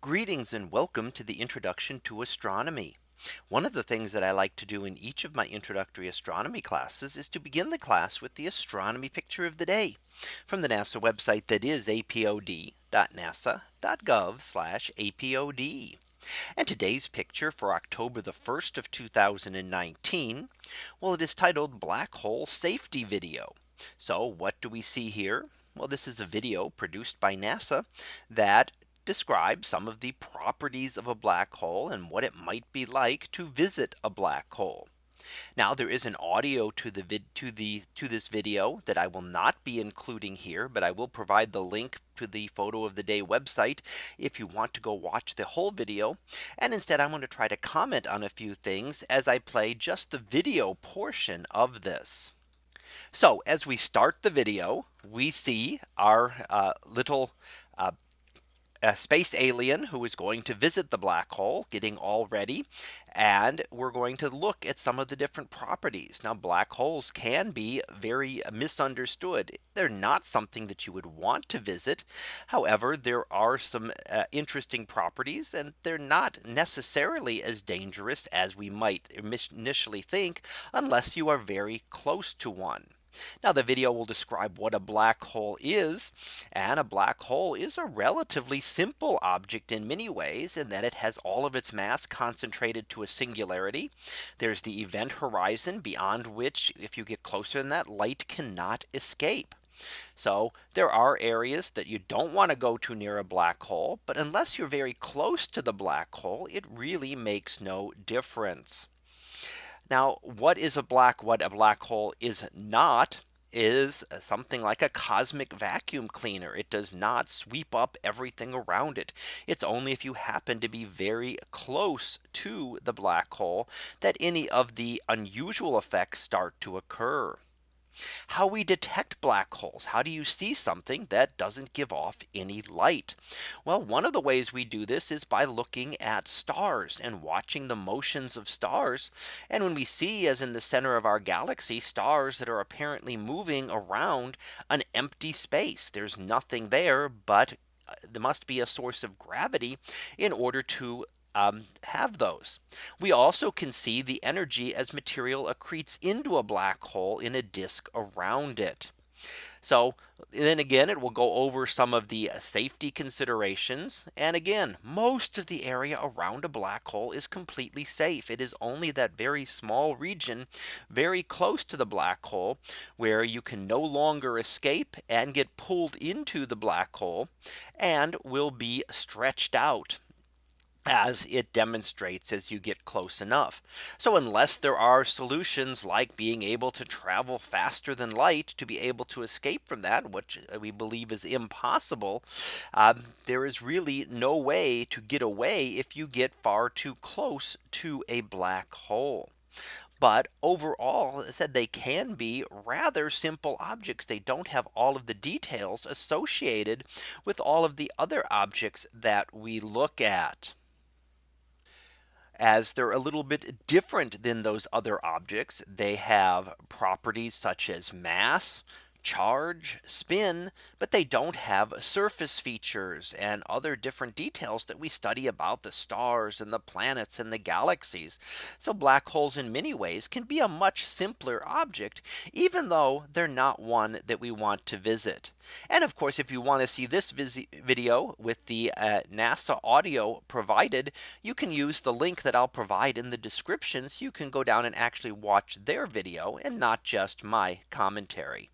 Greetings and welcome to the introduction to astronomy. One of the things that I like to do in each of my introductory astronomy classes is to begin the class with the astronomy picture of the day from the NASA website that is apod.nasa.gov apod. And today's picture for October the 1st of 2019. Well, it is titled Black Hole Safety Video. So what do we see here? Well, this is a video produced by NASA that describe some of the properties of a black hole and what it might be like to visit a black hole. Now there is an audio to the vid to the to this video that I will not be including here, but I will provide the link to the photo of the day website if you want to go watch the whole video. And instead I'm going to try to comment on a few things as I play just the video portion of this. So as we start the video, we see our uh, little uh, a space alien who is going to visit the black hole getting all ready and we're going to look at some of the different properties. Now black holes can be very misunderstood. They're not something that you would want to visit. However there are some uh, interesting properties and they're not necessarily as dangerous as we might initially think unless you are very close to one now the video will describe what a black hole is. And a black hole is a relatively simple object in many ways in that it has all of its mass concentrated to a singularity. There's the event horizon beyond which if you get closer than that light cannot escape. So there are areas that you don't want to go to near a black hole. But unless you're very close to the black hole, it really makes no difference. Now, what is a black what a black hole is not is something like a cosmic vacuum cleaner. It does not sweep up everything around it. It's only if you happen to be very close to the black hole that any of the unusual effects start to occur how we detect black holes. How do you see something that doesn't give off any light? Well, one of the ways we do this is by looking at stars and watching the motions of stars. And when we see as in the center of our galaxy stars that are apparently moving around an empty space, there's nothing there but uh, there must be a source of gravity in order to um, have those. We also can see the energy as material accretes into a black hole in a disk around it. So then again, it will go over some of the uh, safety considerations. And again, most of the area around a black hole is completely safe. It is only that very small region very close to the black hole where you can no longer escape and get pulled into the black hole and will be stretched out as it demonstrates as you get close enough. So unless there are solutions like being able to travel faster than light to be able to escape from that, which we believe is impossible, um, there is really no way to get away if you get far too close to a black hole. But overall I said they can be rather simple objects. They don't have all of the details associated with all of the other objects that we look at as they're a little bit different than those other objects. They have properties such as mass, charge, spin, but they don't have surface features and other different details that we study about the stars and the planets and the galaxies. So black holes in many ways can be a much simpler object, even though they're not one that we want to visit. And of course, if you want to see this video with the uh, NASA audio provided, you can use the link that I'll provide in the description. So you can go down and actually watch their video and not just my commentary.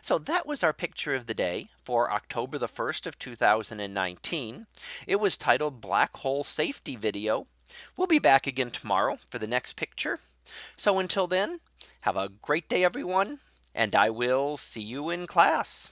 So that was our picture of the day for October the 1st of 2019. It was titled Black Hole Safety Video. We'll be back again tomorrow for the next picture. So until then, have a great day, everyone, and I will see you in class.